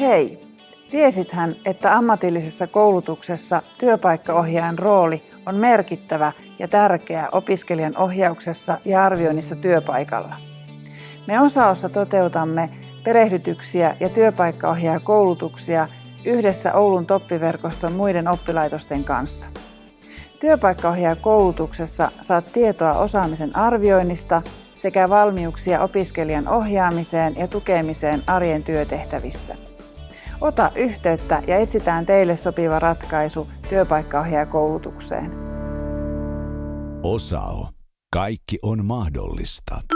Hei! Tiesithän, että ammatillisessa koulutuksessa työpaikkaohjaajan rooli on merkittävä ja tärkeä opiskelijan ohjauksessa ja arvioinnissa työpaikalla. Me osaossa toteutamme perehdytyksiä ja työpaikkaohjaajakoulutuksia yhdessä Oulun toppiverkoston muiden oppilaitosten kanssa. Työpaikkaohjaajakoulutuksessa saat tietoa osaamisen arvioinnista sekä valmiuksia opiskelijan ohjaamiseen ja tukemiseen arjen työtehtävissä. Ota yhteyttä ja etsitään teille sopiva ratkaisu työpaikkaohjaajakoulutukseen. Osao. Kaikki on mahdollista.